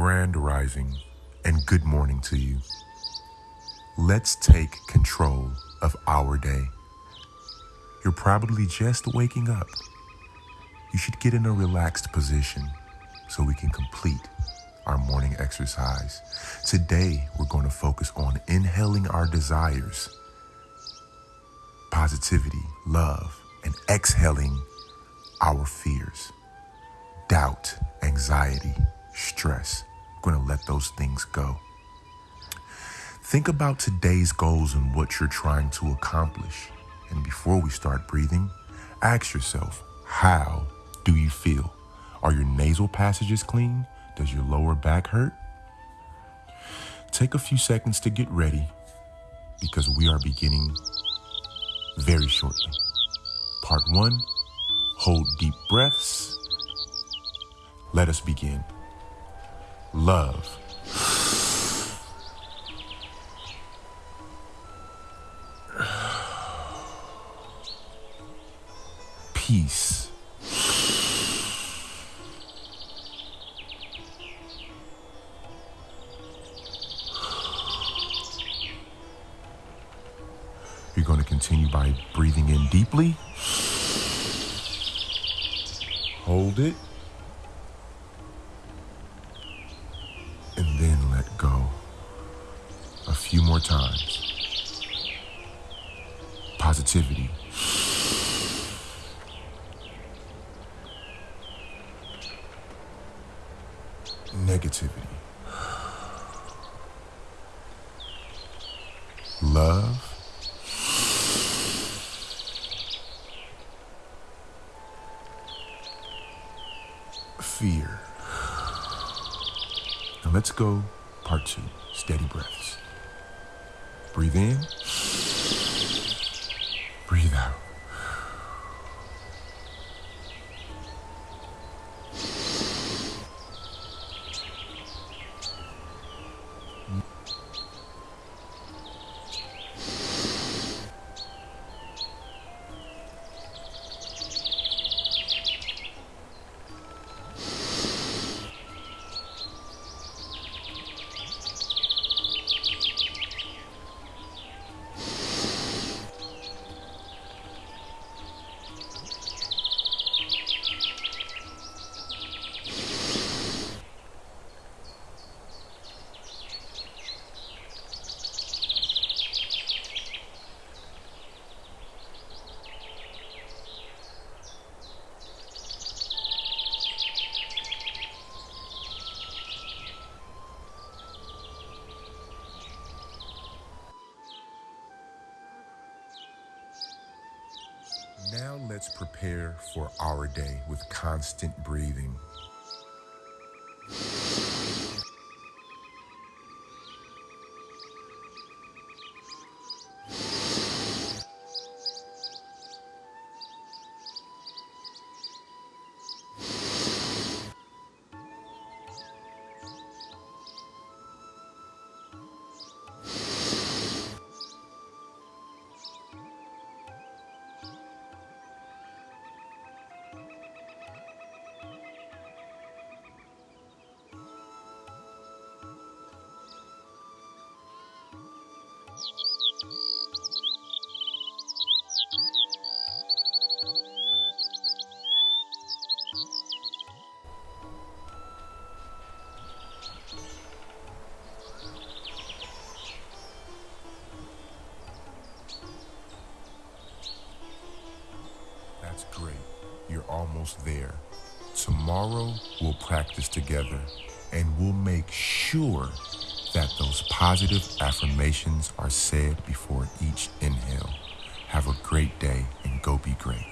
grand rising and good morning to you. Let's take control of our day. You're probably just waking up. You should get in a relaxed position so we can complete our morning exercise. Today, we're going to focus on inhaling our desires, positivity, love, and exhaling our fears, doubt, anxiety, stress. Going to let those things go. Think about today's goals and what you're trying to accomplish. And before we start breathing, ask yourself, how do you feel? Are your nasal passages clean? Does your lower back hurt? Take a few seconds to get ready because we are beginning very shortly. Part one hold deep breaths. Let us begin. Love. Peace. You're going to continue by breathing in deeply. Hold it. And then let go. A few more times. Positivity. Negativity. Love. fear. Now let's go part two steady breaths. Breathe in, Now let's prepare for our day with constant breathing. You're almost there. Tomorrow, we'll practice together and we'll make sure that those positive affirmations are said before each inhale. Have a great day and go be great.